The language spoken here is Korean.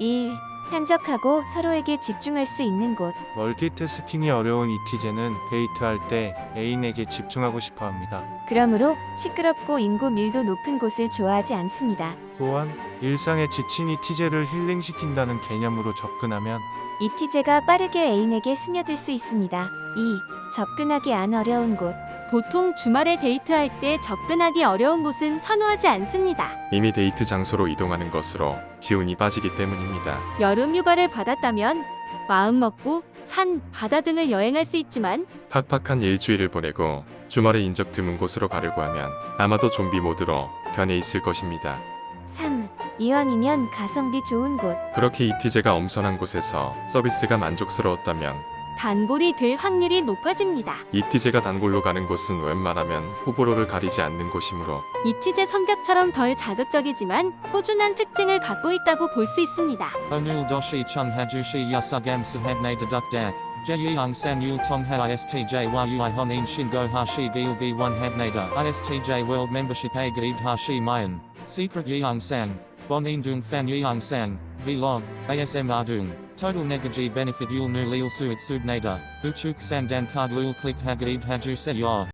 1. 한적하고 서로에게 집중할 수 있는 곳. 멀티태스킹이 어려운 이티제는 데이트할 때 애인에게 집중하고 싶어 합니다. 그러므로 시끄럽고 인구 밀도 높은 곳을 좋아하지 않습니다. 또한 일상에 지친 이티제를 힐링시킨다는 개념으로 접근하면 이티제가 빠르게 애인에게 스며들 수 있습니다. 2. 접근하기 안 어려운 곳. 보통 주말에 데이트할 때 접근하기 어려운 곳은 선호하지 않습니다. 이미 데이트 장소로 이동하는 것으로 기운이 빠지기 때문입니다. 여름 휴가를 받았다면 마음 먹고 산, 바다 등을 여행할 수 있지만 팍팍한 일주일을 보내고 주말에 인적 드문 곳으로 가려고 하면 아마도 좀비 모드로 변해 있을 것입니다. 3. 이왕이면 가성비 좋은 곳. 그렇게 이티제가 엄선한 곳에서 서비스가 만족스러웠다면 단골이 될 확률이 높아집니다. 이티제가 단골로 가는 곳은 웬만하면 호불호를 가리지 않는 곳이므로 이티제 성격처럼 덜 자극적이지만 꾸준한 특징을 갖고 있다고 볼 수 있습니다. Onul doshi chung hajushi yasugam sahabne dedukdak. Jeyang san yul tongha istj yui honin shingo hashi gilgi one habnada istj a gaib hashi mayan. Secret. Bonin dung fan yeong sang. Vlog. ASM ardung. Total negaji benefit yul nu lil suit subnada. Uchuk sandan card lul click hagaib haju se.